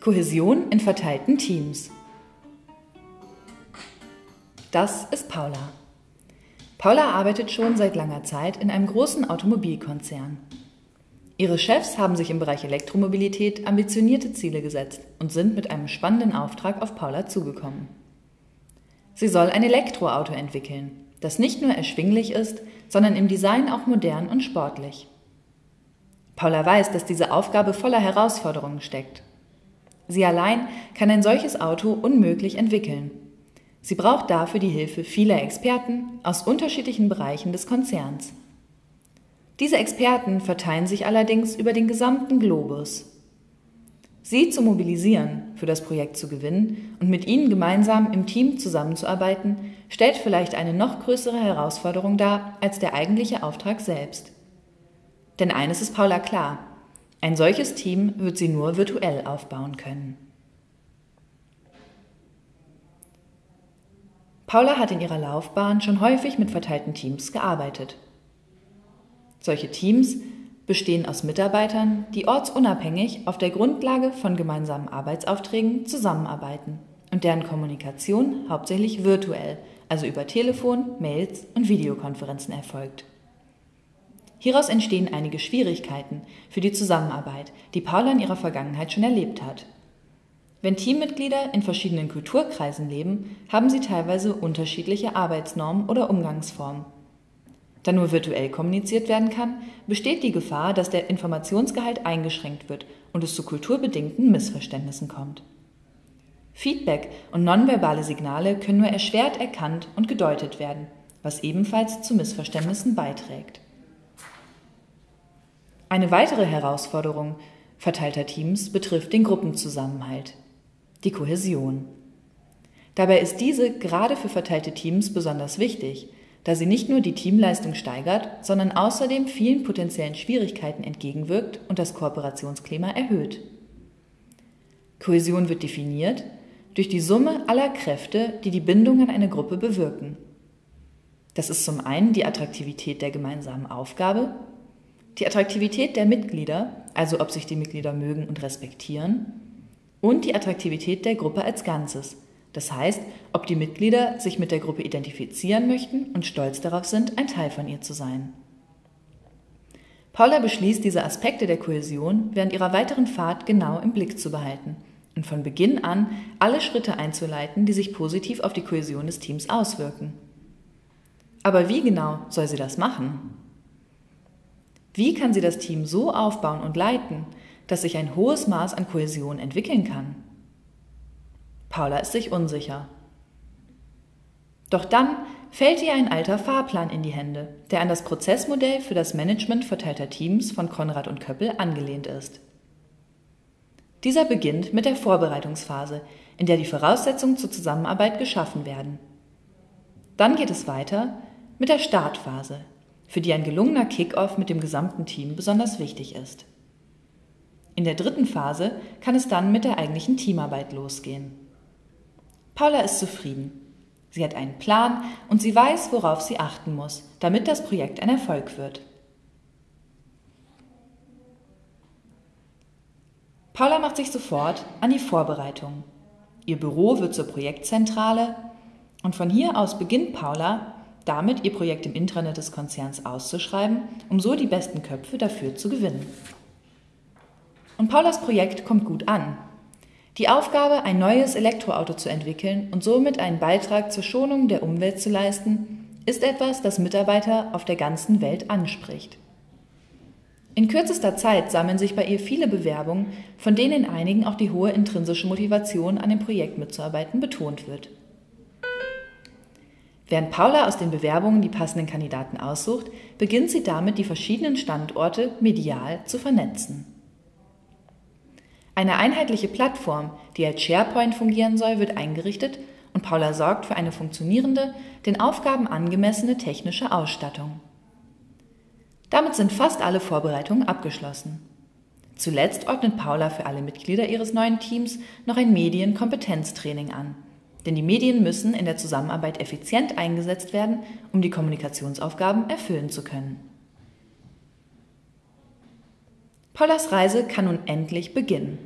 Kohäsion in verteilten Teams. Das ist Paula. Paula arbeitet schon seit langer Zeit in einem großen Automobilkonzern. Ihre Chefs haben sich im Bereich Elektromobilität ambitionierte Ziele gesetzt und sind mit einem spannenden Auftrag auf Paula zugekommen. Sie soll ein Elektroauto entwickeln, das nicht nur erschwinglich ist, sondern im Design auch modern und sportlich. Paula weiß, dass diese Aufgabe voller Herausforderungen steckt. Sie allein kann ein solches Auto unmöglich entwickeln. Sie braucht dafür die Hilfe vieler Experten aus unterschiedlichen Bereichen des Konzerns. Diese Experten verteilen sich allerdings über den gesamten Globus. Sie zu mobilisieren, für das Projekt zu gewinnen und mit ihnen gemeinsam im Team zusammenzuarbeiten, stellt vielleicht eine noch größere Herausforderung dar als der eigentliche Auftrag selbst. Denn eines ist Paula klar, ein solches Team wird sie nur virtuell aufbauen können. Paula hat in ihrer Laufbahn schon häufig mit verteilten Teams gearbeitet. Solche Teams bestehen aus Mitarbeitern, die ortsunabhängig auf der Grundlage von gemeinsamen Arbeitsaufträgen zusammenarbeiten und deren Kommunikation hauptsächlich virtuell, also über Telefon, Mails und Videokonferenzen erfolgt. Hieraus entstehen einige Schwierigkeiten für die Zusammenarbeit, die Paula in ihrer Vergangenheit schon erlebt hat. Wenn Teammitglieder in verschiedenen Kulturkreisen leben, haben sie teilweise unterschiedliche Arbeitsnormen oder Umgangsformen. Da nur virtuell kommuniziert werden kann, besteht die Gefahr, dass der Informationsgehalt eingeschränkt wird und es zu kulturbedingten Missverständnissen kommt. Feedback und nonverbale Signale können nur erschwert erkannt und gedeutet werden, was ebenfalls zu Missverständnissen beiträgt. Eine weitere Herausforderung verteilter Teams betrifft den Gruppenzusammenhalt, die Kohäsion. Dabei ist diese gerade für verteilte Teams besonders wichtig, da sie nicht nur die Teamleistung steigert, sondern außerdem vielen potenziellen Schwierigkeiten entgegenwirkt und das Kooperationsklima erhöht. Kohäsion wird definiert durch die Summe aller Kräfte, die die Bindung an eine Gruppe bewirken. Das ist zum einen die Attraktivität der gemeinsamen Aufgabe, die Attraktivität der Mitglieder, also ob sich die Mitglieder mögen und respektieren, und die Attraktivität der Gruppe als Ganzes, das heißt, ob die Mitglieder sich mit der Gruppe identifizieren möchten und stolz darauf sind, ein Teil von ihr zu sein. Paula beschließt, diese Aspekte der Kohäsion während ihrer weiteren Fahrt genau im Blick zu behalten und von Beginn an alle Schritte einzuleiten, die sich positiv auf die Kohäsion des Teams auswirken. Aber wie genau soll sie das machen? Wie kann sie das Team so aufbauen und leiten, dass sich ein hohes Maß an Kohäsion entwickeln kann? Paula ist sich unsicher. Doch dann fällt ihr ein alter Fahrplan in die Hände, der an das Prozessmodell für das Management verteilter Teams von Konrad und Köppel angelehnt ist. Dieser beginnt mit der Vorbereitungsphase, in der die Voraussetzungen zur Zusammenarbeit geschaffen werden. Dann geht es weiter mit der Startphase, für die ein gelungener Kickoff mit dem gesamten Team besonders wichtig ist. In der dritten Phase kann es dann mit der eigentlichen Teamarbeit losgehen. Paula ist zufrieden. Sie hat einen Plan und sie weiß, worauf sie achten muss, damit das Projekt ein Erfolg wird. Paula macht sich sofort an die Vorbereitung. Ihr Büro wird zur Projektzentrale und von hier aus beginnt Paula, damit ihr Projekt im Intranet des Konzerns auszuschreiben, um so die besten Köpfe dafür zu gewinnen. Und Paulas Projekt kommt gut an. Die Aufgabe, ein neues Elektroauto zu entwickeln und somit einen Beitrag zur Schonung der Umwelt zu leisten, ist etwas, das Mitarbeiter auf der ganzen Welt anspricht. In kürzester Zeit sammeln sich bei ihr viele Bewerbungen, von denen in einigen auch die hohe intrinsische Motivation, an dem Projekt mitzuarbeiten, betont wird. Während Paula aus den Bewerbungen die passenden Kandidaten aussucht, beginnt sie damit, die verschiedenen Standorte medial zu vernetzen. Eine einheitliche Plattform, die als SharePoint fungieren soll, wird eingerichtet und Paula sorgt für eine funktionierende, den Aufgaben angemessene technische Ausstattung. Damit sind fast alle Vorbereitungen abgeschlossen. Zuletzt ordnet Paula für alle Mitglieder ihres neuen Teams noch ein Medienkompetenztraining an, denn die Medien müssen in der Zusammenarbeit effizient eingesetzt werden, um die Kommunikationsaufgaben erfüllen zu können. Paulas Reise kann nun endlich beginnen.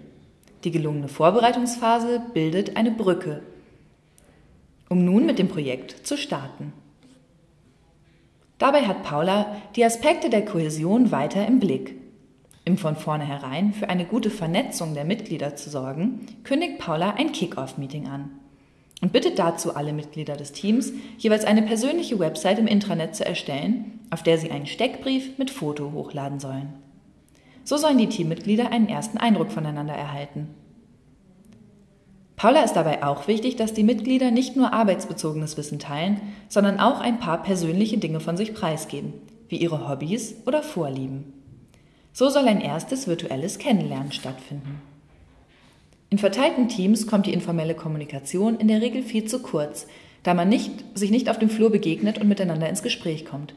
Die gelungene Vorbereitungsphase bildet eine Brücke, um nun mit dem Projekt zu starten. Dabei hat Paula die Aspekte der Kohäsion weiter im Blick. Um von vornherein für eine gute Vernetzung der Mitglieder zu sorgen, kündigt Paula ein Kick-Off-Meeting an und bittet dazu alle Mitglieder des Teams, jeweils eine persönliche Website im Intranet zu erstellen, auf der sie einen Steckbrief mit Foto hochladen sollen. So sollen die Teammitglieder einen ersten Eindruck voneinander erhalten. Paula ist dabei auch wichtig, dass die Mitglieder nicht nur arbeitsbezogenes Wissen teilen, sondern auch ein paar persönliche Dinge von sich preisgeben, wie ihre Hobbys oder Vorlieben. So soll ein erstes virtuelles Kennenlernen stattfinden. In verteilten Teams kommt die informelle Kommunikation in der Regel viel zu kurz, da man nicht, sich nicht auf dem Flur begegnet und miteinander ins Gespräch kommt.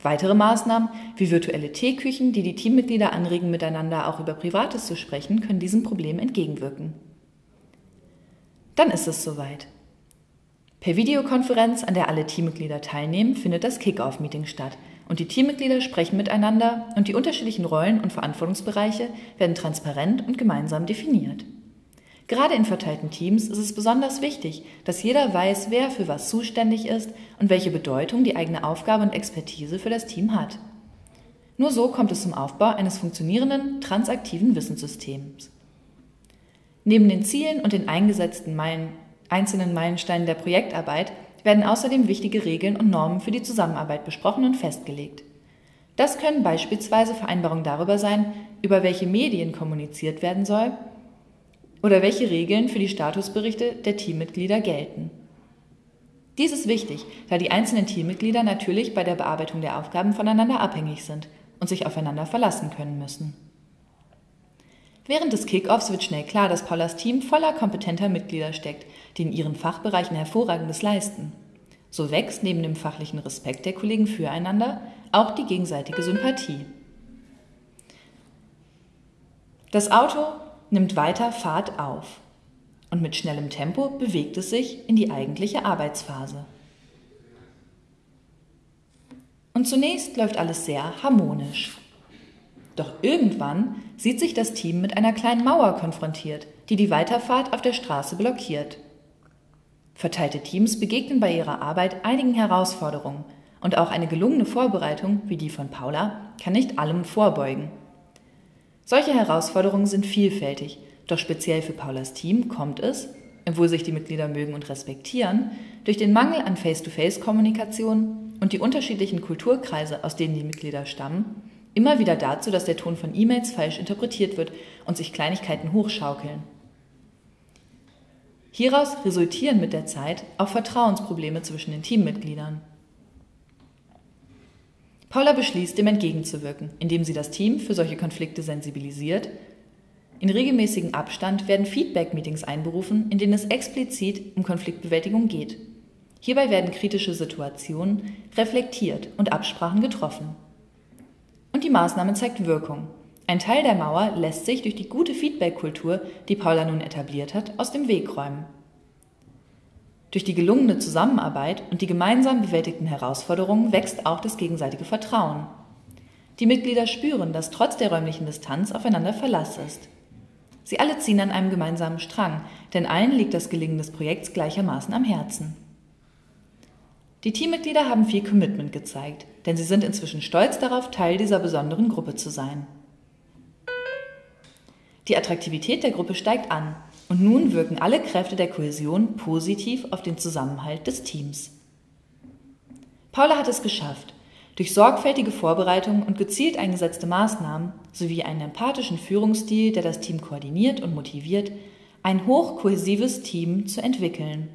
Weitere Maßnahmen wie virtuelle Teeküchen, die die Teammitglieder anregen, miteinander auch über Privates zu sprechen, können diesem Problem entgegenwirken. Dann ist es soweit. Per Videokonferenz, an der alle Teammitglieder teilnehmen, findet das Kick-Off-Meeting statt und die Teammitglieder sprechen miteinander und die unterschiedlichen Rollen und Verantwortungsbereiche werden transparent und gemeinsam definiert. Gerade in verteilten Teams ist es besonders wichtig, dass jeder weiß, wer für was zuständig ist und welche Bedeutung die eigene Aufgabe und Expertise für das Team hat. Nur so kommt es zum Aufbau eines funktionierenden, transaktiven Wissenssystems. Neben den Zielen und den eingesetzten Meilen, einzelnen Meilensteinen der Projektarbeit werden außerdem wichtige Regeln und Normen für die Zusammenarbeit besprochen und festgelegt. Das können beispielsweise Vereinbarungen darüber sein, über welche Medien kommuniziert werden soll oder welche Regeln für die Statusberichte der Teammitglieder gelten. Dies ist wichtig, da die einzelnen Teammitglieder natürlich bei der Bearbeitung der Aufgaben voneinander abhängig sind und sich aufeinander verlassen können müssen. Während des Kickoffs wird schnell klar, dass Paulas Team voller kompetenter Mitglieder steckt, die in ihren Fachbereichen hervorragendes leisten. So wächst neben dem fachlichen Respekt der Kollegen füreinander auch die gegenseitige Sympathie. Das Auto nimmt weiter Fahrt auf und mit schnellem Tempo bewegt es sich in die eigentliche Arbeitsphase. Und zunächst läuft alles sehr harmonisch. Doch irgendwann sieht sich das Team mit einer kleinen Mauer konfrontiert, die die Weiterfahrt auf der Straße blockiert. Verteilte Teams begegnen bei ihrer Arbeit einigen Herausforderungen und auch eine gelungene Vorbereitung wie die von Paula kann nicht allem vorbeugen. Solche Herausforderungen sind vielfältig, doch speziell für Paulas Team kommt es, obwohl sich die Mitglieder mögen und respektieren, durch den Mangel an Face-to-Face-Kommunikation und die unterschiedlichen Kulturkreise, aus denen die Mitglieder stammen, immer wieder dazu, dass der Ton von E-Mails falsch interpretiert wird und sich Kleinigkeiten hochschaukeln. Hieraus resultieren mit der Zeit auch Vertrauensprobleme zwischen den Teammitgliedern. Paula beschließt, dem entgegenzuwirken, indem sie das Team für solche Konflikte sensibilisiert. In regelmäßigem Abstand werden Feedback-Meetings einberufen, in denen es explizit um Konfliktbewältigung geht. Hierbei werden kritische Situationen reflektiert und Absprachen getroffen. Und die Maßnahme zeigt Wirkung. Ein Teil der Mauer lässt sich durch die gute Feedback-Kultur, die Paula nun etabliert hat, aus dem Weg räumen. Durch die gelungene Zusammenarbeit und die gemeinsam bewältigten Herausforderungen wächst auch das gegenseitige Vertrauen. Die Mitglieder spüren, dass trotz der räumlichen Distanz aufeinander Verlass ist. Sie alle ziehen an einem gemeinsamen Strang, denn allen liegt das Gelingen des Projekts gleichermaßen am Herzen. Die Teammitglieder haben viel Commitment gezeigt, denn sie sind inzwischen stolz darauf, Teil dieser besonderen Gruppe zu sein. Die Attraktivität der Gruppe steigt an und nun wirken alle Kräfte der Kohäsion positiv auf den Zusammenhalt des Teams. Paula hat es geschafft, durch sorgfältige Vorbereitung und gezielt eingesetzte Maßnahmen sowie einen empathischen Führungsstil, der das Team koordiniert und motiviert, ein hochkohäsives Team zu entwickeln.